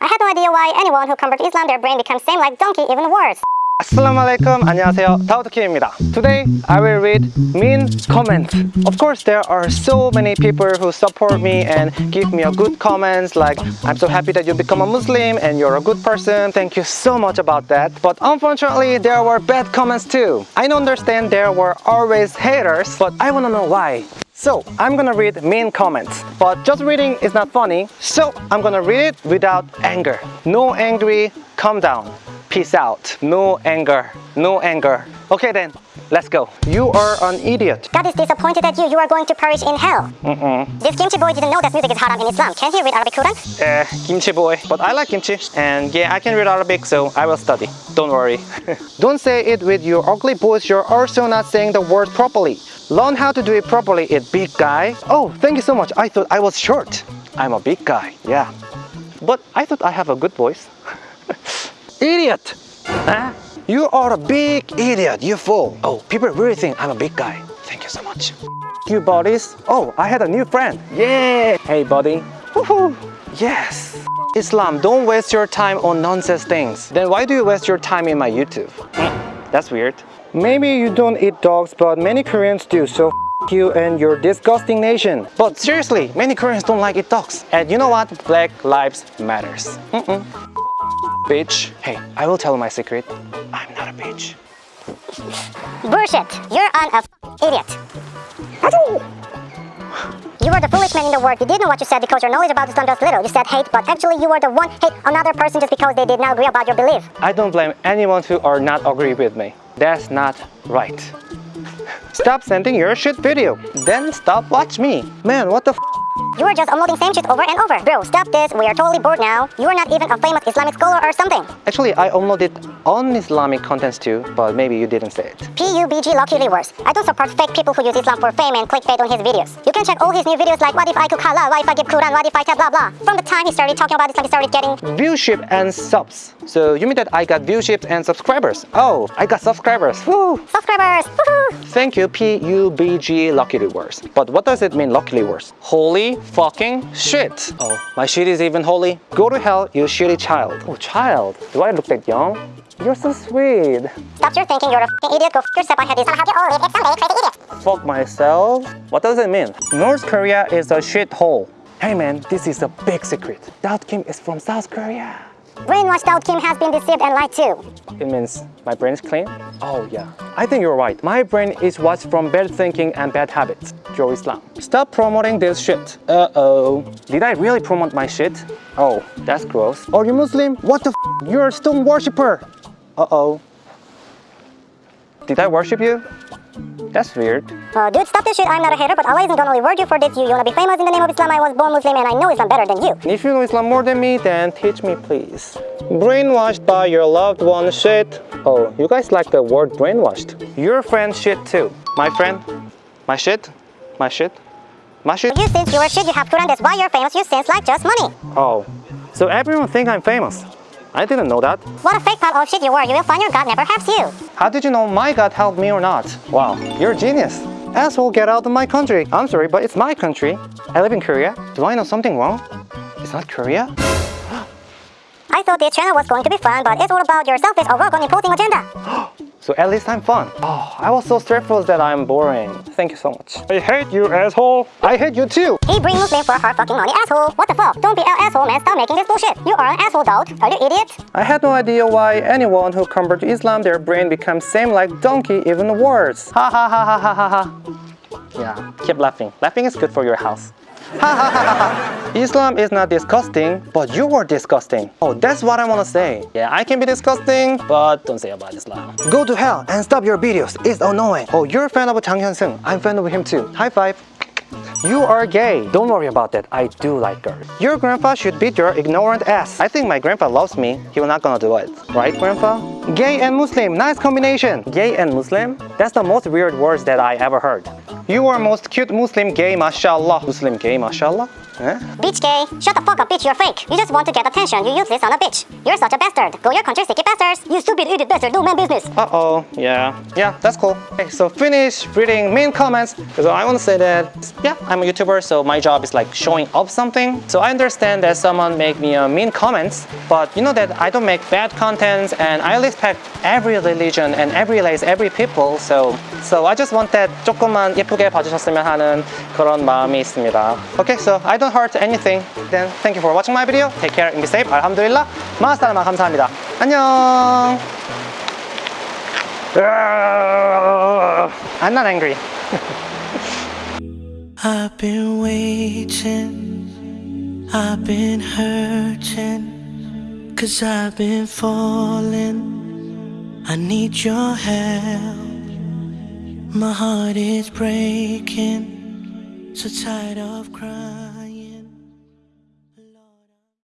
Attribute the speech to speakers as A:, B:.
A: I had no idea why anyone who converts to Islam, their brain becomes same like donkey, even worse.
B: Assalamualaikum, 안녕하세요, 다우드킴입니다. Today, I will read mean comments. Of course, there are so many people who support me and give me a good comments like, I'm so happy that you become a Muslim and you're a good person. Thank you so much about that. But unfortunately, there were bad comments too. I understand there were always haters, but I wanna know why. So, I'm gonna read mean comments. But just reading is not funny, so I'm gonna read it without anger. No angry, calm down. Peace out. No anger. No anger. Okay then, let's go. You are an idiot.
A: God is disappointed at you, you are going to perish in hell.
B: Mm-mm.
A: This kimchi boy didn't know that music is haram in Islam. Can he read Arabic Quran?
B: Eh, kimchi boy. But I like kimchi. And yeah, I can read Arabic, so I will study. Don't worry. Don't say it with your ugly voice. You're also not saying the word properly. Learn how to do it properly, it big guy. Oh, thank you so much. I thought I was short. I'm a big guy, yeah. But I thought I have a good voice. idiot! Huh? You are a big idiot, you fool. Oh, people really think I'm a big guy. Thank you so much. You buddies? Oh, I had a new friend. Yeah! Hey buddy. Woohoo! Yes! Islam, don't waste your time on nonsense things. Then why do you waste your time in my YouTube? Hmm, That's weird. Maybe you don't eat dogs, but many Koreans do, so f you and your disgusting nation. But seriously, many Koreans don't like eat dogs. And you know what? Black lives matters. Mm-mm. Bitch. Hey, I will tell you my secret. I'm not a bitch.
A: Bullshit. You're an a idiot. You were the foolish man in the world. You didn't know what you said because your knowledge about Islam just little. You said hate, but actually you were the one hate another person just because they did not agree about your belief.
B: I don't blame anyone who are not agree with me. That's not right. Stop sending your shit video. Then stop watch me. Man, what the f
A: You are just uploading same shit over and over. Bro, stop this. We are totally bored now. You are not even a famous Islamic scholar or something.
B: Actually, I uploaded un-Islamic contents too, but maybe you didn't say it.
A: PUBG luckily worse. I don't support fake people who use Islam for fame and clickbait on his videos. You can check all his new videos like what if I cook halal, what if I give Quran, what if I tell blah blah. From the time he started talking about Islam, he started getting
B: Viewship and subs. So you mean that I got viewship and subscribers? Oh, I got subscribers. Woo!
A: subscribers. Woohoo!
B: Thank you, PUBG Luckily Worse. But what does it mean, luckily worse? Holy fucking shit. Oh, my shit is even holy? Go to hell, you shitty child. Oh, child. Do I look that young? You're so sweet.
A: Stop your thinking you're a f***ing idiot. Go f*** yourself. I had this. I'll have you all live someday, crazy idiot.
B: Fuck myself? What does it mean? North Korea is a shithole. Hey man, this is a big secret. That Kim is from South Korea.
A: Brainwashed out Kim has been deceived and lied to.
B: It means my brain is clean? Oh yeah. I think you're right. My brain is washed from bad thinking and bad habits. Joe Islam. Stop promoting this shit. Uh-oh. Did I really promote my shit? Oh, that's gross. Are you Muslim? What the f? You're a stone worshipper. Uh-oh. Did I worship you? That's weird.
A: Uh, dude, stop this shit. I'm not a hater, but Allah isn't gonna reward you for this. You, you wanna be famous in the name of Islam. I was born Muslim and I know Islam better than you.
B: If you know Islam more than me, then teach me please. Brainwashed by your loved one shit. Oh, you guys like the word brainwashed. Your friend shit too. My friend? My shit? My shit? My shit?
A: You since you are shit, you have Quran. That's why you're famous. You since like just money.
B: Oh, so everyone think I'm famous. I didn't know that.
A: What a fake pile of shit you are. You will find your God never helps you.
B: How did you know my God helped me or not? Wow, you're a genius. Asshole, get out of my country. I'm sorry, but it's my country. I live in Korea. Do I know something wrong? It's not Korea?
A: I thought this channel was going to be fun, but it's all about your selfish or work on imposing agenda.
B: So at least I'm fun. Oh, I was so stressful that I'm boring. Thank you so much. I hate you, asshole. I hate you too.
A: He bring Muslim for hard fucking money, asshole. What the fuck? Don't be an asshole, man. Stop making this bullshit. You are an asshole, dog. Are you idiot?
B: I had no idea why anyone who convert to Islam, their brain becomes same like donkey, even worse. Ha ha ha ha ha ha ha. Yeah, keep laughing. Laughing is good for your house. Islam is not disgusting, but you were disgusting. Oh, that's what I want to say. Yeah, I can be disgusting, but don't say about Islam. Go to hell and stop your videos. It's annoying. Oh, you're a fan of Chang Hyun-sung. I'm a fan of him too. High five. You are gay. Don't worry about that. I do like girls. Your grandpa should beat your ignorant ass. I think my grandpa loves me. He will not gonna do it. Right, grandpa? Gay and Muslim. Nice combination. Gay and Muslim? That's the most weird words that I ever heard. You are most cute Muslim gay, mashallah. Muslim gay, mashallah? Eh?
A: Bitch gay. Shut the fuck up, bitch. You're fake. You just want to get attention. You use this on a bitch. You're such a bastard. Go your country, sticky bastards. You stupid idiot bastard. Do man business.
B: Uh-oh, yeah. Yeah, that's cool. Okay, so finish reading main comments. So I want to say that, yeah, I'm a YouTuber, so my job is like showing up something. So I understand that someone make me a mean comments, but you know that I don't make bad contents and I respect every religion and every race, every people. So, so I just want that 조금만 예쁘게 봐주셨으면 하는 그런 마음이 있습니다. Okay, so I don't hurt anything. Then thank you for watching my video. Take care and be safe. 알함두릴라. 마스타르마 감사합니다. 안녕. I'm not angry.
C: I've been waiting, I've been hurting, cause I've been falling. I need your help. My heart is breaking, so tired of crying.